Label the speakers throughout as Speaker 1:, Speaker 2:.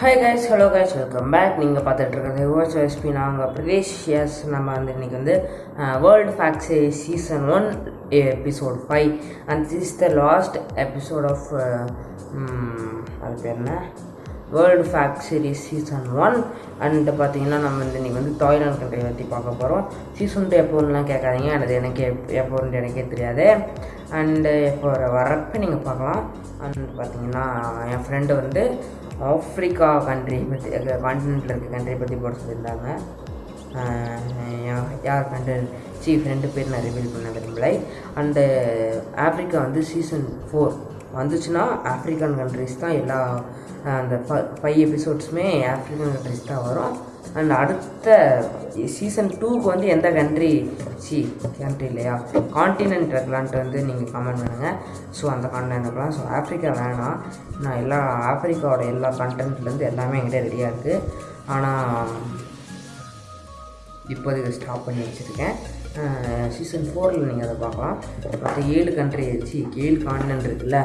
Speaker 1: Hi guys hello guys welcome back நீங்கள் பார்த்துட்டு இருக்கிறது ஓஸ் எஸ்பி நாங்கள் பிரதேஷ் எஸ் நம்ம வந்து இன்றைக்கி வந்து world fact season one episode five and this the last episode of அது பேர் என்ன? World fact series season one and பார்த்தீங்கன்னா நம்ம வந்து இன்றைக்கி வந்து தாய்லாந்து கண்ட்ரி பற்றி பார்க்க போகிறோம் சீசன் டூ எப்போன்னுலாம் கேட்காதீங்க. அது எனக்கு எப் எப்போன்னு எனக்கே தெரியாது. அண்டு இப்போ வரப்போ நீங்கள் பார்க்கலாம். அண்ட் பார்த்தீங்கன்னா என் ஃப்ரெண்டு வந்து ஆஃப்ரிக்கா கண்ட்ரி பற்றி கான்டினென்ட்டில் இருக்க கண்ட்ரி பற்றி போட சொல்லியிருந்தாங்க. யார் கண்ட்ரி சீஃப் ரெண்டு பேர் நான் ரிவீல் பண்ண விரும்பலை. அண்டு ஆப்ரிக்கா வந்து சீசன் ஃபோர் வந்துச்சுன்னா ஆப்ரிக்கன் கண்ட்ரிஸ் தான் எல்லா அந்த ஃபைவ் எபிசோட்ஸுமே ஆப்ரிக்கன் கண்ட்ரிஸ் தான் வரும். அண்ட் அடுத்த சீசன் டூக்கு வந்து எந்த கண்ட்ரி சி கண்ட்ரி இல்லையா? காண்டினென்ட் இருக்கலான்ட்டு வந்து நீங்கள் கமெண்ட் பண்ணுங்கள் ஸோ அந்த காண்டினென்ட் இருக்கலாம் ஸோ ஆஃப்ரிக்கா வேணாம். நான் எல்லா ஆஃப்ரிக்காவோட எல்லா கண்டென்ட்லேருந்து எல்லாமே என்கிட்ட ரெடியாக இருக்குது ஆனால் இப்போதைக்கு ஸ்டாப் பண்ணி வச்சுருக்கேன். சீசன் ஃபோரில் நீங்கள் அதை பார்க்கலாம். மற்ற ஏழு கண்ட்ரி சி ஏழு காண்டினென்ட் இருக்குல்ல.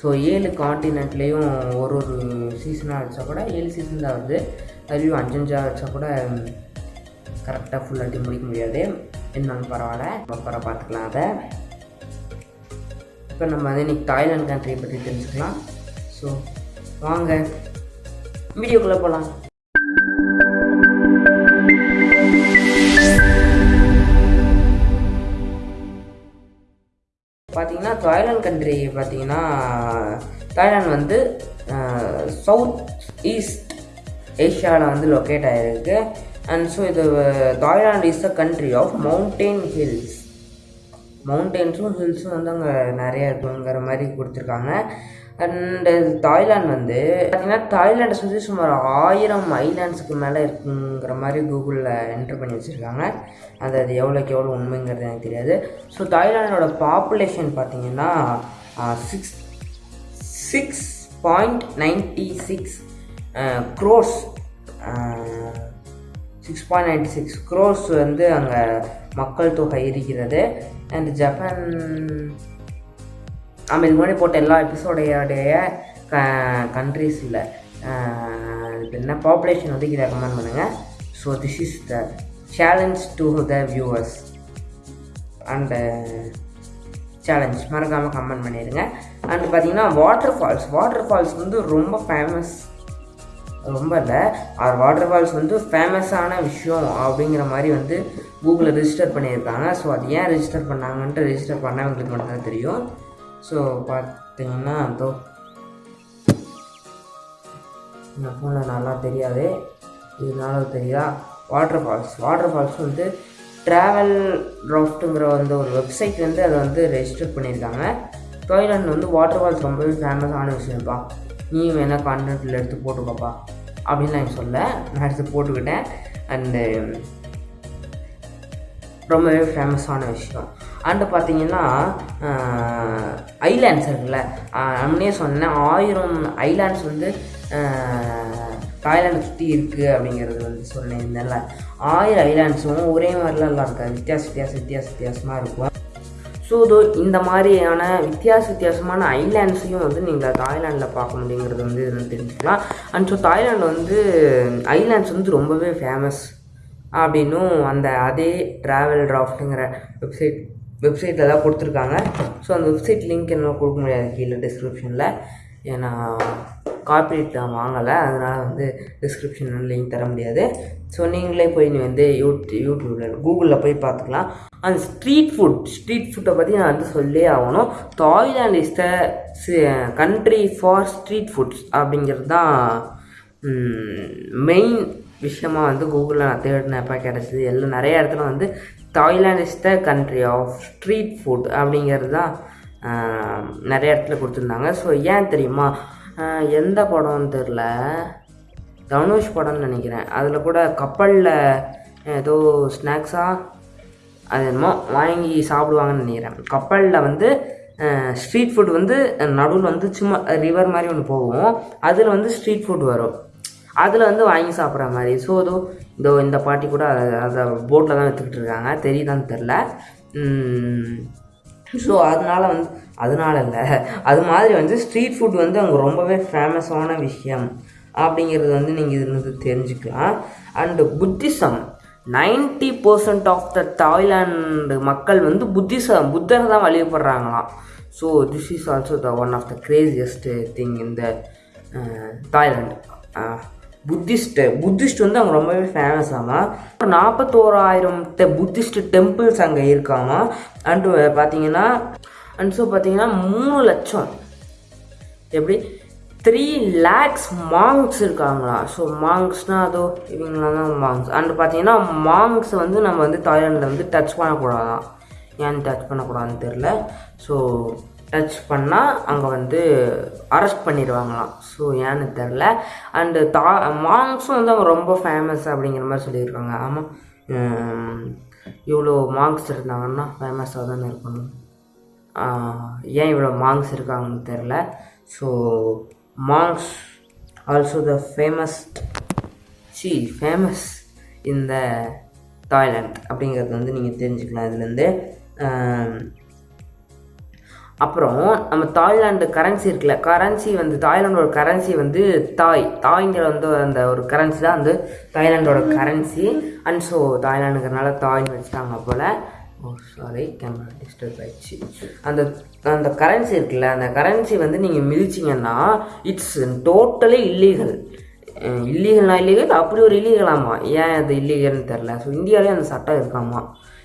Speaker 1: ஸோ ஏழு காண்டினென்ட்லேயும் ஒரு ஒரு சீசனாக வச்சா கூட ஏழு சீசன் தான் வருது. அதுலேயும் அஞ்சஞ்சா வச்சா கூட கரெக்டாக ஃபுல்லாட்டி முடிக்க முடியாது. இருந்தாலும் பரவாயில்ல. அப்புறம் பார்த்துக்கலாம் அதை. இப்போ நம்ம வந்து இன்னைக்கு தாய்லாந்து கண்ட்ரியை பற்றி தெரிஞ்சுக்கலாம். ஸோ வாங்க. வீடியோக்குள்ளே போகலாம். பார்த்தீங்கன்னா தாய்லாந்து கண்ட்ரி பார்த்தீங்கன்னா தாய்லாந்து வந்து சவுத் ஈஸ்ட் ஏஷியாவில் வந்து லொக்கேட் ஆகிருக்கு அண்ட் ஸோ இது Thailand is the country of mountain hills மவுண்டெயின்ஸும் ஹில்ஸும் வந்து அங்கே நிறைய இருக்குங்கிற மாதிரி கொடுத்துருக்காங்க. அண்டு தாய்லாண்ட் வந்து பார்த்தீங்கன்னா தாய்லாண்டை சுற்றி சுமார் ஆயிரம் ஐலாண்ட்ஸுக்கு மேலே இருக்குங்கிற மாதிரி கூகுளில் என்ட்ரு பண்ணி வச்சுருக்காங்க. அது அது எவ்வளோக்கு எவ்வளோ உண்மைங்கிறது எனக்கு தெரியாது. ஸோ தாய்லாண்டோட பாப்புலேஷன் பார்த்தீங்கன்னா six six point ninety six crores six point ninety six crores வந்து அங்கே மக்கள் தொகை இருக்கிறது. அண்ட் ஜப்பான் நம்ம இது முன்னாடி போட்ட எல்லா எபிசோடைய க கண்ட்ரீஸில் இல்லை. என்ன பாப்புலேஷன் வந்து இதை ரெக்கமெண்ட் பண்ணுங்கள் so this is the challenge to the viewers and challenge மறக்காமல் கமெண்ட் பண்ணிடுங்க அண்ட் பார்த்தீங்கன்னா வாட்டர் ஃபால்ஸ் வாட்டர் ஃபால்ஸ் வந்து ரொம்ப ஃபேமஸ் ரொம்ப இல்லை. ஆர் வாட்டர் ஃபால்ஸ் வந்து ஃபேமஸான விஷயம் அப்படிங்கிற மாதிரி வந்து கூகுளில் ரெஜிஸ்டர் பண்ணியிருக்காங்க. ஸோ அது ஏன் ரெஜிஸ்டர் பண்ணாங்கன்ட்டு ரெஜிஸ்டர் பண்ணவங்களுக்கு மட்டும்தான் தெரியும். ஸோ பார்த்தீங்கன்னா தோ இந்த ஃபோனில் நல்லா தெரியாது. இதனால தெரியுதா? வாட்டர் ஃபால்ஸ் வாட்டர் ஃபால்ஸ் வந்து ட்ராவல் ராஃப்ட்டுங்கிற வந்து ஒரு வெப்சைட் வந்து அதை வந்து ரெஜிஸ்டர் பண்ணியிருக்காங்க. தாய்லாந்து வந்து வாட்டர் ஃபால்ஸ் ரொம்பவே ஃபேமஸான விஷயம்ப்பா. நீ வேணால் கான்டென்ட்டில் எடுத்து போட்டுக்கோப்பா அப்படின்னு நான் சொல்ல நான் எடுத்து போட்டுக்கிட்டேன். அண்டு ரொம்பவே ஃபேமஸான விஷயம். அண்டு பார்த்தீங்கன்னா ஐலாண்ட்ஸ் இருக்குல்ல நம்மளே சொன்னேன் ஆயிரம் ஐலாண்ட்ஸ் வந்து தாய்லாண்டை சுற்றி இருக்குது அப்படிங்கிறது வந்து சொன்னேன் இதெல்ல ஆயிரம் ஐலாண்ட்ஸும் ஒரே மாதிரிலாம் எல்லாம் இருக்காது. வித்தியாச வித்தியாச வித்தியாச வித்தியாசமாக இருக்கும். ஸோ இதோ இந்த மாதிரியான வித்தியாச வித்தியாசமான ஐலாண்ட்ஸையும் வந்து நீங்கள் தாய்லாண்டில் பார்க்க முடியுங்கிறது வந்து இதில் தெரிஞ்சுக்கலாம். அண்ட் ஸோ தாய்லாண்டில் வந்து ஐலாண்ட்ஸ் வந்து ரொம்பவே ஃபேமஸ் அப்படின்னும் அந்த அதே ட்ராவல் ட்ராஃப்ட்டுங்கிற வெப்சைட் வெப்சைட்டில் தான் கொடுத்துருக்காங்க. ஸோ அந்த வெப்சைட் லிங்க் என்ன கொடுக்க முடியாது கீழே டிஸ்கிரிப்ஷனில் ஏன்னா காப்பீடு தான் வாங்கலை. அதனால் வந்து டிஸ்கிரிப்ஷனில் லிங்க் தர முடியாது. ஸோ நீங்களே போய் நீ வந்து யூட் யூடியூப்பில் கூகுளில் போய் பார்த்துக்கலாம். அந்த ஸ்ட்ரீட் ஃபுட் ஸ்ட்ரீட் ஃபுட்டை பற்றி நான் வந்து சொல்லே ஆகணும். Thailand is the country for street foods அப்படிங்கிறது தான் மெயின் விஷயமாக வந்து கூகுளில் நான் தேடினப்போ கிடச்சிது. எல்லாம் நிறைய இடத்துல வந்து Thailand is the country of street food அப்படிங்கிறது தான் நிறைய இடத்துல கொடுத்துருந்தாங்க. ஸோ ஏன் தெரியுமா? எந்த படம்னு தெரில. தனுஷ் படம்னு நினைக்கிறேன். அதில் கூட கப்பலில் ஏதோ ஸ்நாக்ஸாக அது என்னமோ வாங்கி சாப்பிடுவாங்கன்னு நினைக்கிறேன். கப்பலில் வந்து ஸ்ட்ரீட் ஃபுட் வந்து நடுவில் வந்து சும்மா ரிவர் மாதிரி ஒன்று போகும். அதில் வந்து ஸ்ட்ரீட் ஃபுட் வரும். அதில் வந்து வாங்கி சாப்பிட்ற மாதிரி. ஸோ அதோ இதோ இந்த பாட்டி கூட அதை அதை போட்டில் தான் விற்றுக்கிட்டு இருக்காங்க. தெரியுதான்னு தெரில. ஸோ அதனால வந்து அதனால இல்லை அது மாதிரி வந்து ஸ்ட்ரீட் ஃபுட் வந்து அங்கே ரொம்பவே ஃபேமஸான விஷயம். அப்படிங்கிறது வந்து நீங்கள் இதுலேருந்து தெரிஞ்சுக்கலாம். And Buddhism ninety percent of the Thailand மக்கள் வந்து புத்திசம் புத்தரை தான் வழிபடுறாங்களாம். So this is also the one of the craziest thing இந்த தாய்லாண்டு புத்திஸ்ட்டு புத்திஸ்ட் வந்து அங்கே ரொம்பவே ஃபேமஸ் ஆமாம் நாற்பத்தோராயிரம் டெ புத்திஸ்ட் டெம்பிள்ஸ் அங்கே இருக்காமா. அண்டு பார்த்தீங்கன்னா அண்ட் ஸோ பார்த்தீங்கன்னா மூணு லட்சம். எப்படி? த்ரீ லேக்ஸ் மாங்க்ஸ் இருக்காங்களா. ஸோ மாங்க்ஸ்னால் அதோ இவங்களாம் தான் மாங்க்ஸ் அண்ட் பார்த்தீங்கன்னா மாங்க்ஸ் வந்து நம்ம வந்து தாய்லாண்டில் வந்து டச் பண்ணக்கூடாதான். ஏன் டச் பண்ணக்கூடாதுன்னு தெரில ஸோ டச் பண்ணால் அங்கே வந்து அரெஸ்ட் பண்ணிடுவாங்களாம். ஸோ ஏன்னு தெரில. அண்டு தா மாங்க்ஸும் வந்து அவங்க ரொம்ப ஃபேமஸ் அப்படிங்கிற மாதிரி சொல்லியிருக்காங்க. ஆமாம் இவ்வளோ மாங்க்ஸ் இருந்தாங்கன்னா ஃபேமஸாக தானே இருக்கணும். ஏன் இவ்வளோ மாங்க்ஸ் இருக்காங்கன்னு தெரில. So monks also the famous C famous இந்த தாய்லாண்ட் அப்படிங்கிறது வந்து நீங்கள் தெரிஞ்சுக்கலாம் இதுலேருந்து அப்புறம் நம்ம தாய்லாந்து கரன்சி இருக்குல்ல கரன்சி வந்து தாய்லாண்டோட கரன்சி வந்து தாய். தாய்ங்கிற வந்து அந்த ஒரு கரன்சி தான் வந்து தாய்லாண்டோட கரன்சி அண்ட் ஸோ தாய்லாண்டுங்கிறனால தாய்னு வச்சுட்டாங்க போல். ஓ சாரி கேமரா டிஸ்டர்ப் ஆயிடுச்சு. அந்த அந்த கரன்சி இருக்குல்ல அந்த கரன்சி வந்து நீங்கள் மிதிச்சிங்கன்னா இட்ஸ் டோட்டலி இல்லீகல் இல்லீகல்னா இல்லீகல் அப்படி ஒரு இல்லீகலாமா ஏன் அது இல்லீகல்னு தெரில ஸோ இந்தியாவிலே அந்த சட்டம் இருக்காமா?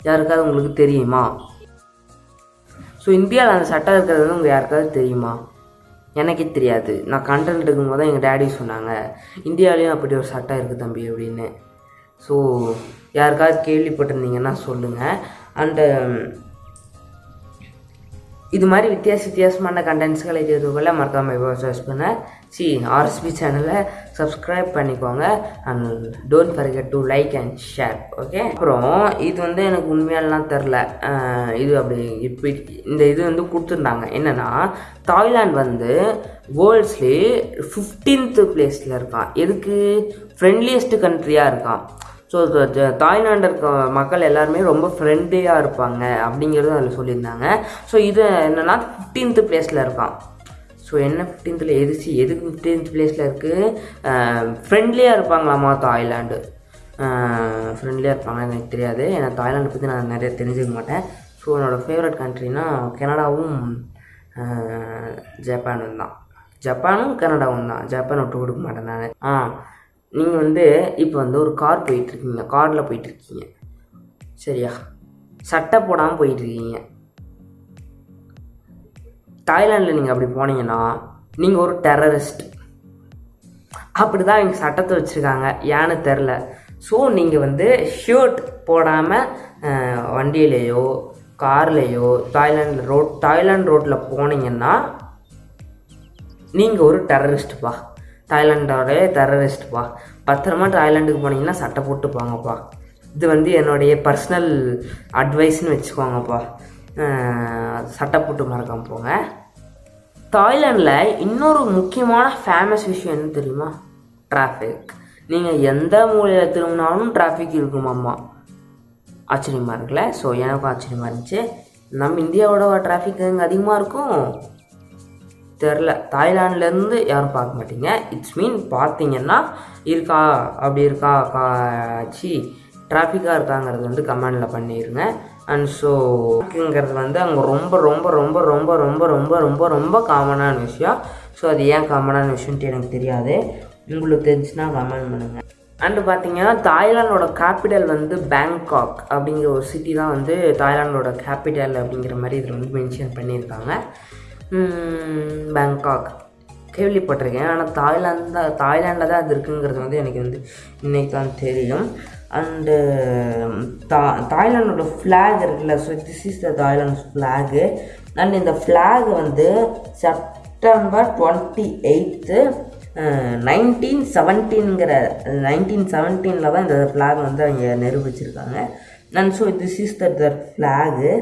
Speaker 1: யாருக்காவது உங்களுக்கு தெரியுமா? ஸோ இந்தியாவில் அந்த சட்டம் இருக்கிறது வந்து உங்கள் யாருக்காவது தெரியுமா? எனக்கே தெரியாது. நான் கண்டென்ட் இருக்கும்போது தான் எங்கள் டேடி சொன்னாங்க இந்தியாவிலையும் அப்படி ஒரு சட்டம் இருக்குது தம்பி அப்படின்னு. ஸோ யாருக்காவது கேள்விப்பட்டிருந்தீங்கன்னா சொல்லுங்கள் அண்டு இது மாதிரி வித்தியாச வித்தியாசமான கண்டென்ட்ஸ்களை தெரிஞ்சுக்கொள்ள மறக்காமல் சர்ச் பண்ண. சி ஆர்எஸ்பி சேனலை சப்ஸ்கிரைப் பண்ணிக்கோங்க. And don't forget to like and share okay அப்புறம் இது வந்து எனக்கு உண்மையாலாம் தெரில. இது அப்படி இப்படி இந்த இது வந்து கொடுத்துருந்தாங்க. என்னென்னா தாய்லாந்து வந்து வேர்ல்ட்ஸ்லேயே ஃபிஃப்டீன்த்து பிளேஸில் இருக்கான். எதுக்கு? ஃப்ரெண்ட்லியஸ்ட் கண்ட்ரியாக இருக்கான். ஸோ தாய்லாண்டில் இருக்க மக்கள் எல்லாருமே ரொம்ப ஃப்ரெண்ட்லியாக இருப்பாங்க அப்படிங்கிறது அதில் சொல்லியிருந்தாங்க. ஸோ இது என்னென்னா ஃபிஃப்டீன்த்து பிளேஸில் இருக்கான் ஸோ என்ன ஃபிஃப்டீன்த்தில் எதுச்சு எதுக்கு ஃபிஃப்டீன்த் பிளேஸில் இருக்குது ஃப்ரெண்ட்லியாக இருப்பாங்களாமா தாய்லாண்டு ஃப்ரெண்ட்லியாக இருப்பாங்க எனக்கு தெரியாது. ஏன்னா தாய்லாண்டை பற்றி நான் நிறைய தெரிஞ்சுக்க மாட்டேன். ஸோ என்னோடய ஃபேவரட் கண்ட்ரினா கனடாவும் ஜப்பானும் தான். ஜப்பானும் கனடாவும் தான். ஜப்பான் விட்டு கொடுக்க மாட்டேன் நான். ஆ நீங்கள் வந்து இப்போ வந்து ஒரு கார் போயிட்டுருக்கீங்க. காரில் போயிட்டுருக்கீங்க. சரியா? சட்டை போடாமல் போயிட்டுருக்கீங்க. தாய்லாண்டில் நீங்கள் அப்படி போனீங்கன்னா நீங்கள் ஒரு டெரரிஸ்ட் அப்படி தான் இவங்க சட்டத்தை வச்சுருக்காங்க. ஏன்னு தெரில ஸோ நீங்கள் வந்து ஷர்ட் போடாமல் வண்டியிலேயோ கார்லேயோ தாய்லாண்டில் ரோட் தாய்லாண்ட் ரோட்டில் போனீங்கன்னா நீங்கள் ஒரு டெரரிஸ்ட்டுப்பா தாய்லாண்டோடைய டெரரிஸ்ட்ப்பா பத்திரமா தாய்லாண்டுக்கு போனீங்கன்னா சட்டை போட்டு போங்கப்பா இது வந்து என்னுடைய பர்சனல் அட்வைஸ்னு வச்சுக்கோங்கப்பா. சட்டை போட்டு மறக்காம போங்க. தாய்லாண்டில் இன்னொரு முக்கியமான ஃபேமஸ் விஷயம் என்ன தெரியுமா? டிராஃபிக் நீங்கள் எந்த மூலையில் திரும்பினாலும் டிராஃபிக் இருக்குமாம்மா ஆச்சரியமாக இருக்குல்ல? ஸோ எனக்கும் ஆச்சரியமாக இருந்துச்சு. நம்ம இந்தியாவோட டிராஃபிக் அங்கே அதிகமாக இருக்கும்? தெரில. தாய்லாண்ட்லேருந்து யாரும் பார்க்க மாட்டீங்க. இட்ஸ் மீன் பார்த்தீங்கன்னா இருக்கா அப்படி இருக்கா காச்சி டிராஃபிக்காக இருக்காங்கிறது வந்து கமெண்டில் பண்ணிடுங்க அண்ட் ஸோங்கிறது வந்து அங்கே ரொம்ப ரொம்ப ரொம்ப ரொம்ப ரொம்ப ரொம்ப ரொம்ப ரொம்ப காமனான விஷயம். ஸோ அது ஏன் காமனான விஷயம்ட்டு எனக்கு தெரியாது. உங்களுக்கு தெரிஞ்சுன்னா கமெண்ட் பண்ணுங்கள் அண்டு பார்த்தீங்கன்னா தாய்லாண்டோட கேபிட்டல் வந்து பேங்காக் அப்படிங்கிற ஒரு சிட்டி தான் வந்து தாய்லாண்டோட கேபிட்டல் அப்படிங்கிற மாதிரி இதில் வந்து மென்ஷன் பண்ணியிருக்காங்க. பேங்காக் கேள்விப்பட்டிருக்கேன் ஆனால் தாய்லாந்து தான் தாய்லாண்டில் தான் அது இருக்குங்கிறது வந்து எனக்கு வந்து இன்றைக்கி தான் தெரியும். அண்டு தா தாய்லாண்டோட ஃப்ளாக் இருக்குல்ல so this is the Thailand flag and இந்த ஃப்ளாக் வந்து செப்டம்பர் டுவெண்ட்டி எயித்து நைன்டீன் செவன்டீன்கிற நைன்டீன் செவன்டீனில் தான் இந்த ஃப்ளாக் வந்து அவங்க நிரூபிச்சிருக்காங்க. And so this is the flag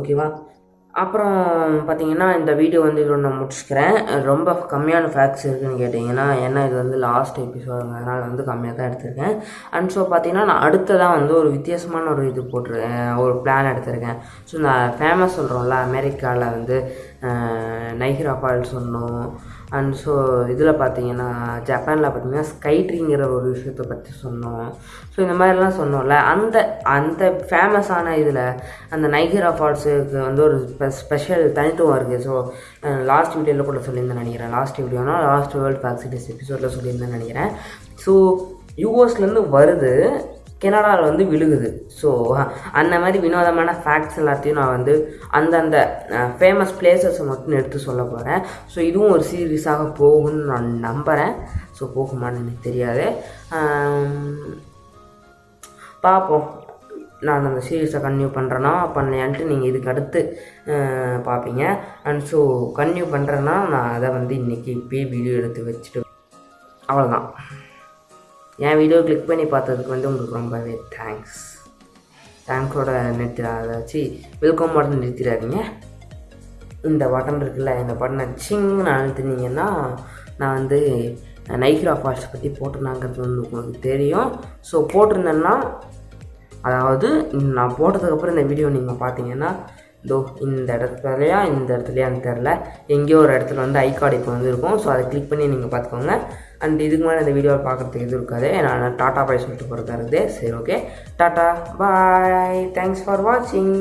Speaker 1: ஓகேவா அப்புறம் பார்த்தீங்கன்னா இந்த வீடியோ வந்து இதோட நான் முடிச்சுக்கிறேன். ரொம்ப கம்மியான ஃபேக்ட்ஸ் இருக்குதுன்னு கேட்டிங்கன்னா ஏன்னா இது வந்து லாஸ்ட் எபிசோடுங்கிறதுனால வந்து கம்மியாக தான் எடுத்திருக்கேன். அண்ட் ஸோ பார்த்தீங்கன்னா நான் அடுத்ததாக வந்து ஒரு வித்தியாசமான ஒரு இது போட்டிருக்கேன் ஒரு பிளான் எடுத்திருக்கேன். ஸோ நான் ஃபேமஸ் சொல்கிறோம்ல அமெரிக்காவில் வந்து நைகிரா ஃபால்ஸ் ஒன்றும் அண்ட் ஸோ இதில் பார்த்தீங்கன்னா ஜப்பானில் பார்த்தீங்கன்னா ஸ்கைட்ரிங்கிற ஒரு விஷயத்தை பற்றி சொன்னோம். ஸோ இந்த மாதிரிலாம் சொன்னோம்ல. அந்த அந்த ஃபேமஸான இதில் அந்த நைகரா ஃபால்ஸுக்கு வந்து ஒரு ஸ்பெஷல் தனித்துவம் இருக்குது ஸோ லாஸ்ட் வீடியோவில் கூட சொல்லியிருந்தேன் நினைக்கிறேன். லாஸ்ட் வீடியோனா லாஸ்ட் வேர்ல்ட் ஃபேக்சிட்டிஸ் எபிசோடில் சொல்லியிருந்தேன் நினைக்கிறேன். ஸோ யூஎஸ்லேருந்து வருது. கெனடாவில் வந்து விழுகுது. ஸோ அந்த மாதிரி வினோதமான ஃபேக்ட்ஸ் எல்லாத்தையும் நான் வந்து அந்தந்த ஃபேமஸ் பிளேசஸை மட்டும் எடுத்து சொல்ல போகிறேன் ஸோ இதுவும் ஒரு சீரியஸாக போகும்னு நான் நம்புகிறேன் ஸோ போகுமான்னு எனக்கு தெரியாது. பார்ப்போம் நான் அந்த சீரீஸை கன்டினியூ பண்ணுறேன்னா பண்ணலையான்ட்டு நீங்கள் இதுக்கு அடுத்து பார்ப்பீங்க அண்ட் ஸோ கன்டினியூ பண்ணுறேன்னா நான் அதை வந்து இன்றைக்கி இப்போயே வீடியோ எடுத்து வச்சுட்டு அவ்வளோதான் என் வீடியோ கிளிக் பண்ணி பார்த்ததுக்கு வந்து உங்களுக்கு ரொம்பவே தேங்க்ஸ் தேங்க்ஸோட நிறுத்திடாதாச்சு அதை வச்சு வெல்கம் பட்டன் நிறுத்திடாதீங்க. இந்த பட்டன் இருக்குல்ல இந்த பட்டனை சிங்னு அழுத்துனீங்கன்னா நான் வந்து நைக்ரா ஃபால்ஸ் பற்றி போட்டிருந்தாங்கிறது வந்து உங்களுக்கு தெரியும். ஸோ போட்டிருந்தேன்னா அதாவது நான் போட்டதுக்கப்புறம் இந்த வீடியோ நீங்கள் பார்த்தீங்கன்னா இதோ இந்த இடத்துலையா இந்த இடத்துலையான்னு தெரில எங்கேயோ ஒரு இடத்துல வந்து ஐ கார்டு இப்போ வந்து இருக்கும். ஸோ அதை கிளிக் பண்ணி நீங்கள் பார்த்துக்கோங்க. அண்ட் இதுக்கு மேலே இந்த வீடியோவை பார்க்குறதுக்கு எதுவும் இருக்காது. நான் டாட்டா பாய் சொல்லிட்டு போகிறதா இருக்குது சரி okay tata. Bye thanks for வாட்சிங்